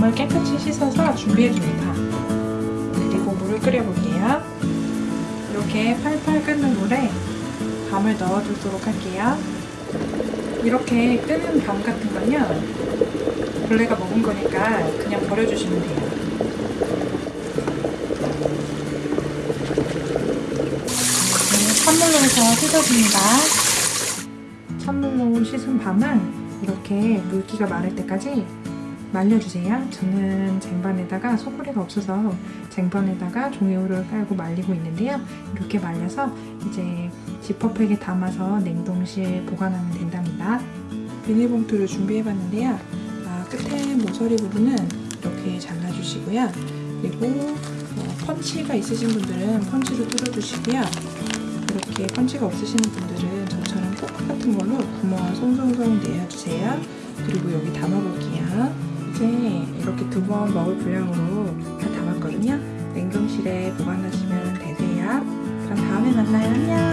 밤을 깨끗이 씻어서 준비해줍니다. 그리고 물을 끓여볼게요. 이렇게 팔팔 끓는 물에 밤을 넣어주도록 할게요. 이렇게 끓는 밤 같은 건요. 벌레가 먹은 거니까 그냥 버려주시면 돼요. 네, 찬물로 해서 씻어줍니다. 찬물로 씻은 밤은 이렇게 물기가 마를 때까지 말려주세요. 저는 쟁반에다가 소쿠리가 없어서 쟁반에다가 종이호를 깔고 말리고 있는데요. 이렇게 말려서 이제 지퍼백에 담아서 냉동실 보관하면 된답니다. 비닐봉투를 준비해봤는데요. 아, 끝에 모서리 부분은 이렇게 잘라주시고요. 그리고 어, 펀치가 있으신 분들은 펀치로 뚫어주시고요. 이렇게 펀치가 없으시는 분들은 저처럼 포크 같은 걸로 구멍을 송송송 내어주세요. 그리고 여기 담아볼게요. 이제 이렇게 두 번 먹을 분량으로 다 담았거든요. 냉동실에 보관하시면 되세요. 그럼 다음에 만나요. 안녕.